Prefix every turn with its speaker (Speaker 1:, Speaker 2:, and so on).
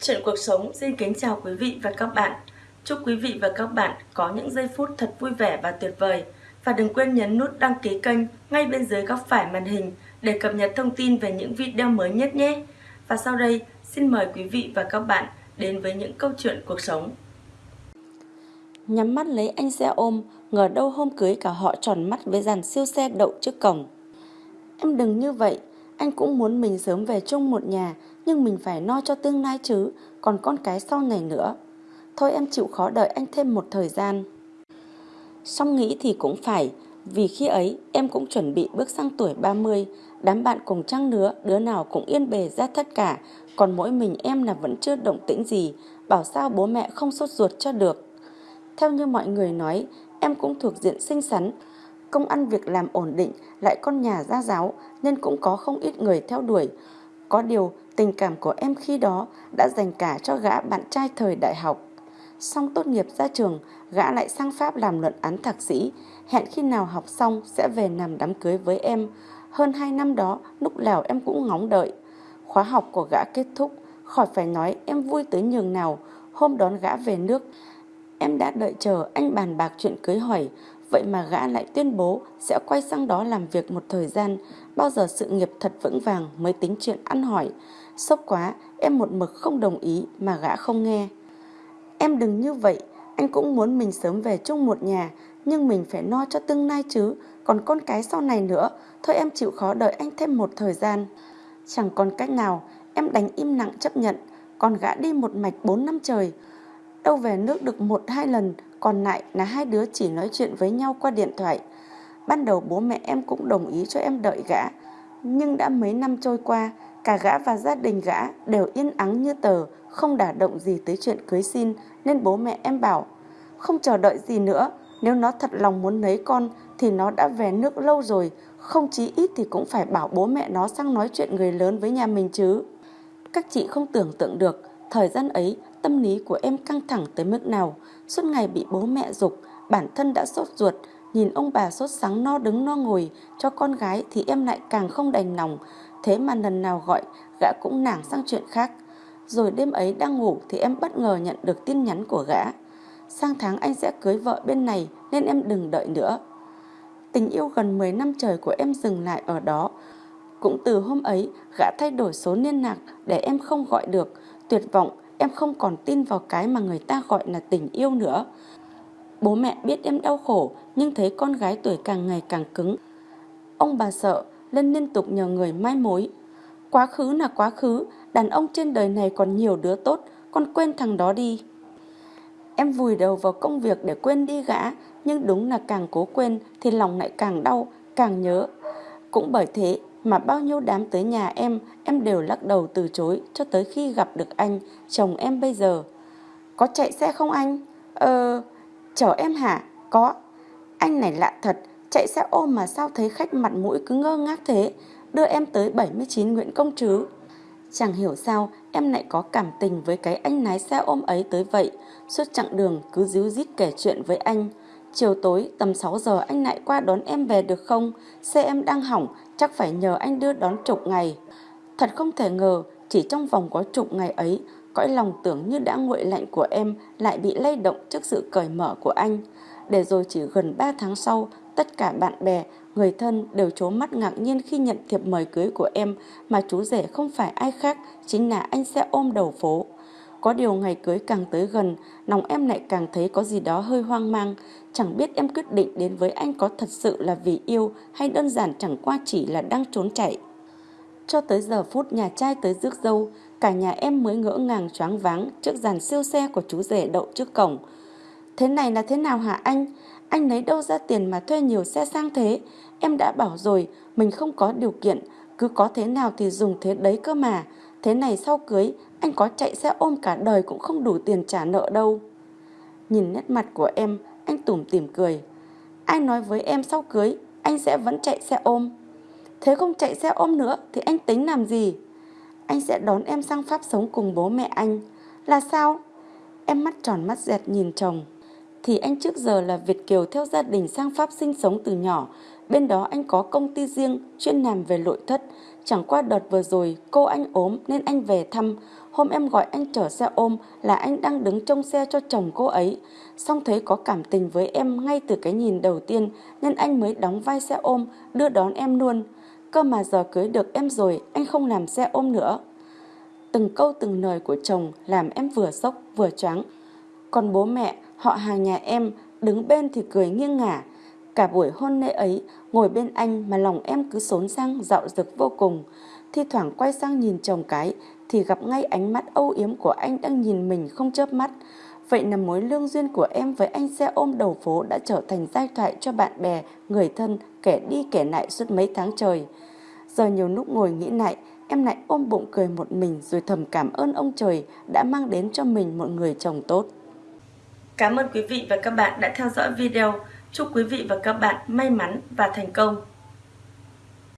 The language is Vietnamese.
Speaker 1: Chuyện cuộc sống xin kính chào quý vị và các bạn. Chúc quý vị và các bạn có những giây phút thật vui vẻ và tuyệt vời. Và đừng quên nhấn nút đăng ký kênh ngay bên dưới góc phải màn hình để cập nhật thông tin về những video mới nhất nhé. Và sau đây, xin mời quý vị và các bạn đến với những câu chuyện cuộc sống.
Speaker 2: Nhắm mắt lấy anh xe ôm, ngờ đâu hôm cưới cả họ tròn mắt với dàn siêu xe đậu trước cổng. Em đừng như vậy, anh cũng muốn mình sớm về chung một nhà, nhưng mình phải no cho tương lai chứ, còn con cái sau này nữa. Thôi em chịu khó đợi anh thêm một thời gian. Xong nghĩ thì cũng phải, vì khi ấy em cũng chuẩn bị bước sang tuổi 30, đám bạn cùng trăng nữa, đứa nào cũng yên bề ra tất cả, còn mỗi mình em là vẫn chưa động tĩnh gì, bảo sao bố mẹ không sốt ruột cho được. Theo như mọi người nói, em cũng thuộc diện xinh xắn, công ăn việc làm ổn định, lại con nhà gia giáo nên cũng có không ít người theo đuổi. Có điều tình cảm của em khi đó đã dành cả cho gã bạn trai thời đại học. Xong tốt nghiệp ra trường, gã lại sang Pháp làm luận án thạc sĩ, hẹn khi nào học xong sẽ về làm đám cưới với em. Hơn 2 năm đó, lúc nào em cũng ngóng đợi. Khóa học của gã kết thúc, khỏi phải nói em vui tới nhường nào. Hôm đón gã về nước, em đã đợi chờ anh bàn bạc chuyện cưới hỏi, Vậy mà gã lại tuyên bố sẽ quay sang đó làm việc một thời gian, bao giờ sự nghiệp thật vững vàng mới tính chuyện ăn hỏi. Sốc quá, em một mực không đồng ý mà gã không nghe. Em đừng như vậy, anh cũng muốn mình sớm về chung một nhà, nhưng mình phải no cho tương lai chứ, còn con cái sau này nữa, thôi em chịu khó đợi anh thêm một thời gian. Chẳng còn cách nào, em đánh im lặng chấp nhận, còn gã đi một mạch 4 năm trời. Đâu về nước được một hai lần, còn lại là hai đứa chỉ nói chuyện với nhau qua điện thoại. Ban đầu bố mẹ em cũng đồng ý cho em đợi gã. Nhưng đã mấy năm trôi qua, cả gã và gia đình gã đều yên ắng như tờ, không đả động gì tới chuyện cưới xin, nên bố mẹ em bảo, không chờ đợi gì nữa, nếu nó thật lòng muốn lấy con thì nó đã về nước lâu rồi, không chí ít thì cũng phải bảo bố mẹ nó sang nói chuyện người lớn với nhà mình chứ. Các chị không tưởng tượng được, thời gian ấy tâm lý của em căng thẳng tới mức nào, suốt ngày bị bố mẹ dục, bản thân đã sốt ruột, nhìn ông bà sốt sáng no đứng no ngồi cho con gái thì em lại càng không đành lòng, thế mà lần nào gọi gã cũng nảng sang chuyện khác. Rồi đêm ấy đang ngủ thì em bất ngờ nhận được tin nhắn của gã. Sang tháng anh sẽ cưới vợ bên này nên em đừng đợi nữa. Tình yêu gần 10 năm trời của em dừng lại ở đó. Cũng từ hôm ấy, gã thay đổi số liên lạc để em không gọi được. Tuyệt vọng, em không còn tin vào cái mà người ta gọi là tình yêu nữa. Bố mẹ biết em đau khổ nhưng thấy con gái tuổi càng ngày càng cứng. Ông bà sợ nên liên tục nhờ người mai mối. Quá khứ là quá khứ, đàn ông trên đời này còn nhiều đứa tốt, con quên thằng đó đi. Em vùi đầu vào công việc để quên đi gã, nhưng đúng là càng cố quên thì lòng lại càng đau, càng nhớ. Cũng bởi thế mà bao nhiêu đám tới nhà em, em đều lắc đầu từ chối cho tới khi gặp được anh, chồng em bây giờ. Có chạy xe không anh? Ờ, chở em hả? Có. Anh này lạ thật, chạy xe ôm mà sao thấy khách mặt mũi cứ ngơ ngác thế, đưa em tới 79 Nguyễn Công Trứ. Chẳng hiểu sao em lại có cảm tình với cái anh lái xe ôm ấy tới vậy, suốt chặng đường cứ díu dít kể chuyện với anh. Chiều tối tầm 6 giờ anh lại qua đón em về được không? Xe em đang hỏng, chắc phải nhờ anh đưa đón chục ngày. Thật không thể ngờ, chỉ trong vòng có chục ngày ấy, cõi lòng tưởng như đã nguội lạnh của em lại bị lay động trước sự cởi mở của anh. Để rồi chỉ gần 3 tháng sau, tất cả bạn bè, người thân đều trố mắt ngạc nhiên khi nhận thiệp mời cưới của em mà chú rể không phải ai khác, chính là anh xe ôm đầu phố. Có điều ngày cưới càng tới gần, lòng em lại càng thấy có gì đó hơi hoang mang. Chẳng biết em quyết định đến với anh có thật sự là vì yêu hay đơn giản chẳng qua chỉ là đang trốn chạy. Cho tới giờ phút nhà trai tới rước dâu, cả nhà em mới ngỡ ngàng choáng váng trước dàn siêu xe của chú rể đậu trước cổng. Thế này là thế nào hả anh? Anh lấy đâu ra tiền mà thuê nhiều xe sang thế? Em đã bảo rồi, mình không có điều kiện, cứ có thế nào thì dùng thế đấy cơ mà. Thế này sau cưới, anh có chạy xe ôm cả đời cũng không đủ tiền trả nợ đâu. Nhìn nét mặt của em, anh tủm tỉm cười. Ai nói với em sau cưới, anh sẽ vẫn chạy xe ôm. Thế không chạy xe ôm nữa thì anh tính làm gì? Anh sẽ đón em sang Pháp sống cùng bố mẹ anh. Là sao? Em mắt tròn mắt dẹt nhìn chồng. thì anh trước giờ là Việt Kiều theo gia đình sang Pháp sinh sống từ nhỏ. Bên đó anh có công ty riêng, chuyên làm về nội thất. Chẳng qua đợt vừa rồi, cô anh ốm nên anh về thăm. Hôm em gọi anh chở xe ôm là anh đang đứng trông xe cho chồng cô ấy. Xong thấy có cảm tình với em ngay từ cái nhìn đầu tiên, nên anh mới đóng vai xe ôm, đưa đón em luôn. Cơ mà giờ cưới được em rồi anh không làm xe ôm nữa. Từng câu từng lời của chồng làm em vừa sốc vừa choáng. Còn bố mẹ, họ hàng nhà em đứng bên thì cười nghiêng ngả. Cả buổi hôn lễ ấy, ngồi bên anh mà lòng em cứ xốn sang dạo dực vô cùng. Thi thoảng quay sang nhìn chồng cái thì gặp ngay ánh mắt âu yếm của anh đang nhìn mình không chớp mắt. Vậy là mối lương duyên của em với anh xe ôm đầu phố đã trở thành giai thoại cho bạn bè, người thân, kẻ đi kẻ lại suốt mấy tháng trời. Giờ nhiều lúc ngồi nghĩ lại, em lại ôm bụng cười một mình rồi thầm cảm ơn ông trời đã mang đến cho mình một người chồng tốt.
Speaker 1: Cảm ơn quý vị và các bạn đã theo dõi video. Chúc quý vị và các bạn may mắn và thành công.